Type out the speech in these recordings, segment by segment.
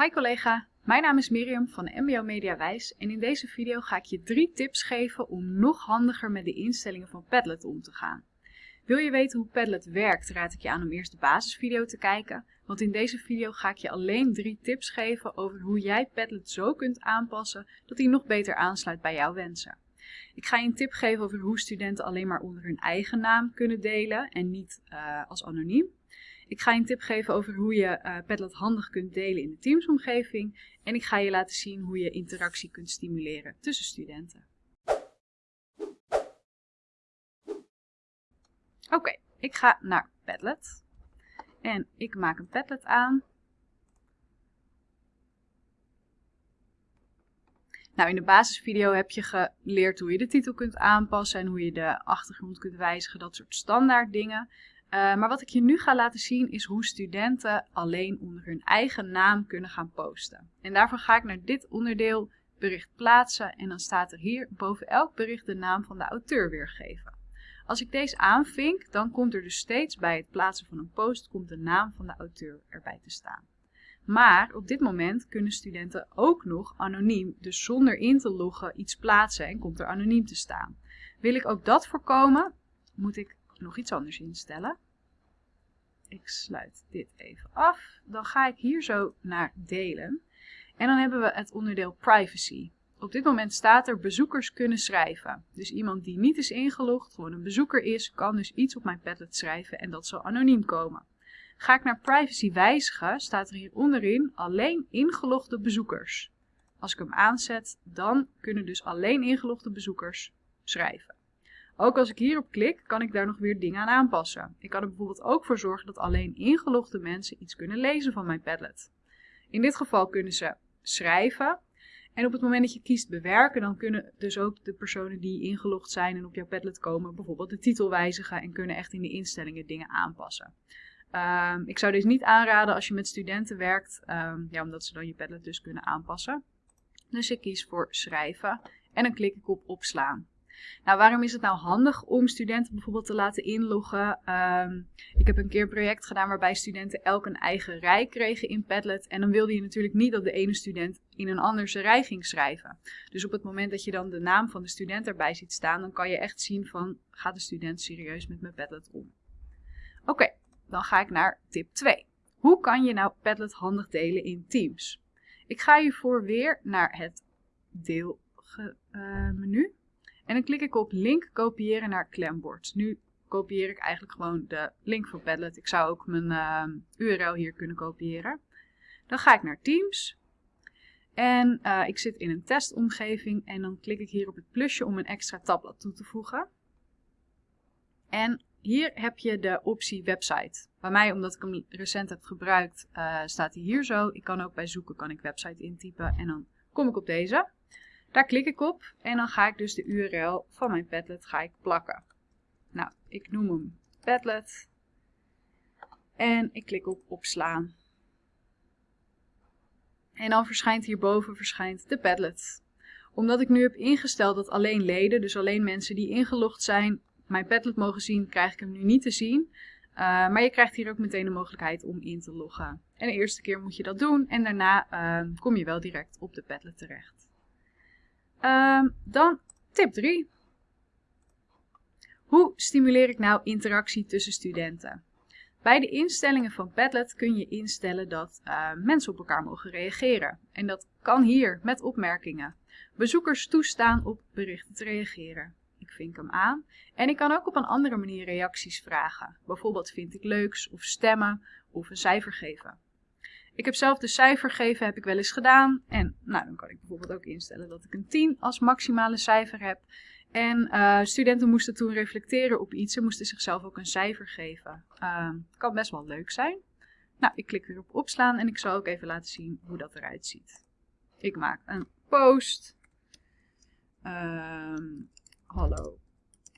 Hi collega, mijn naam is Miriam van MBO Mediawijs en in deze video ga ik je drie tips geven om nog handiger met de instellingen van Padlet om te gaan. Wil je weten hoe Padlet werkt, raad ik je aan om eerst de basisvideo te kijken, want in deze video ga ik je alleen drie tips geven over hoe jij Padlet zo kunt aanpassen dat hij nog beter aansluit bij jouw wensen. Ik ga je een tip geven over hoe studenten alleen maar onder hun eigen naam kunnen delen en niet uh, als anoniem. Ik ga je een tip geven over hoe je uh, Padlet handig kunt delen in de Teams-omgeving. En ik ga je laten zien hoe je interactie kunt stimuleren tussen studenten. Oké, ik ga naar Padlet. En ik maak een Padlet aan. Nou, in de basisvideo heb je geleerd hoe je de titel kunt aanpassen en hoe je de achtergrond kunt wijzigen, dat soort standaard dingen. Uh, maar wat ik je nu ga laten zien is hoe studenten alleen onder hun eigen naam kunnen gaan posten. En daarvoor ga ik naar dit onderdeel bericht plaatsen en dan staat er hier boven elk bericht de naam van de auteur weergeven. Als ik deze aanvink, dan komt er dus steeds bij het plaatsen van een post komt de naam van de auteur erbij te staan. Maar op dit moment kunnen studenten ook nog anoniem, dus zonder in te loggen, iets plaatsen en komt er anoniem te staan. Wil ik ook dat voorkomen, moet ik nog iets anders instellen. Ik sluit dit even af. Dan ga ik hier zo naar delen. En dan hebben we het onderdeel privacy. Op dit moment staat er bezoekers kunnen schrijven. Dus iemand die niet is ingelogd, gewoon een bezoeker is, kan dus iets op mijn Padlet schrijven en dat zal anoniem komen. Ga ik naar privacy wijzigen, staat er hier onderin alleen ingelogde bezoekers. Als ik hem aanzet, dan kunnen dus alleen ingelogde bezoekers schrijven. Ook als ik hierop klik, kan ik daar nog weer dingen aan aanpassen. Ik kan er bijvoorbeeld ook voor zorgen dat alleen ingelogde mensen iets kunnen lezen van mijn Padlet. In dit geval kunnen ze schrijven. En op het moment dat je kiest bewerken, dan kunnen dus ook de personen die ingelogd zijn en op jouw Padlet komen, bijvoorbeeld de titel wijzigen en kunnen echt in de instellingen dingen aanpassen. Um, ik zou deze niet aanraden als je met studenten werkt, um, ja, omdat ze dan je Padlet dus kunnen aanpassen. Dus ik kies voor schrijven en dan klik ik op opslaan. Nou, waarom is het nou handig om studenten bijvoorbeeld te laten inloggen? Um, ik heb een keer een project gedaan waarbij studenten elk een eigen rij kregen in Padlet. En dan wilde je natuurlijk niet dat de ene student in een andere rij ging schrijven. Dus op het moment dat je dan de naam van de student erbij ziet staan, dan kan je echt zien van, gaat de student serieus met mijn Padlet om? Oké, dan ga ik naar tip 2. Hoe kan je nou Padlet handig delen in Teams? Ik ga hiervoor weer naar het deelmenu. Uh, en dan klik ik op link kopiëren naar klembord. Nu kopieer ik eigenlijk gewoon de link van Padlet. Ik zou ook mijn uh, URL hier kunnen kopiëren. Dan ga ik naar Teams. En uh, ik zit in een testomgeving en dan klik ik hier op het plusje om een extra tabblad toe te voegen. En hier heb je de optie website. Bij mij, omdat ik hem recent heb gebruikt, uh, staat hij hier zo. Ik kan ook bij zoeken, kan ik website intypen en dan kom ik op deze. Daar klik ik op en dan ga ik dus de URL van mijn Padlet ga ik plakken. Nou, ik noem hem Padlet. En ik klik op opslaan. En dan verschijnt hierboven verschijnt de Padlet. Omdat ik nu heb ingesteld dat alleen leden, dus alleen mensen die ingelogd zijn, mijn Padlet mogen zien, krijg ik hem nu niet te zien. Uh, maar je krijgt hier ook meteen de mogelijkheid om in te loggen. En de eerste keer moet je dat doen en daarna uh, kom je wel direct op de Padlet terecht. Um, dan tip 3. Hoe stimuleer ik nou interactie tussen studenten? Bij de instellingen van Padlet kun je instellen dat uh, mensen op elkaar mogen reageren. En dat kan hier met opmerkingen. Bezoekers toestaan op berichten te reageren. Ik vink hem aan. En ik kan ook op een andere manier reacties vragen. Bijvoorbeeld vind ik leuks of stemmen of een cijfer geven. Ik heb zelf de cijfer geven, heb ik wel eens gedaan. En nou, dan kan ik bijvoorbeeld ook instellen dat ik een 10 als maximale cijfer heb. En uh, studenten moesten toen reflecteren op iets. Ze moesten zichzelf ook een cijfer geven. Uh, kan best wel leuk zijn. Nou, ik klik weer op opslaan en ik zal ook even laten zien hoe dat eruit ziet. Ik maak een post. Uh, hallo,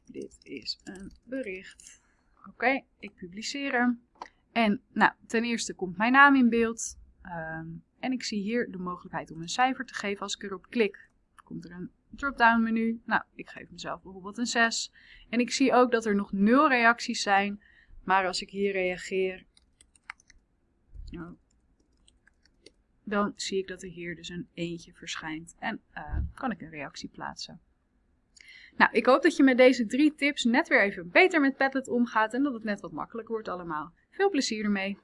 dit is een bericht. Oké, ik publiceer hem. En nou, ten eerste komt mijn naam in beeld. Um, en ik zie hier de mogelijkheid om een cijfer te geven. Als ik erop klik, komt er een drop-down menu. Nou, ik geef mezelf bijvoorbeeld een 6. En ik zie ook dat er nog 0 reacties zijn. Maar als ik hier reageer, nou, dan zie ik dat er hier dus een eentje verschijnt en uh, kan ik een reactie plaatsen. Nou, ik hoop dat je met deze drie tips net weer even beter met Padlet omgaat en dat het net wat makkelijker wordt allemaal. Veel plezier ermee!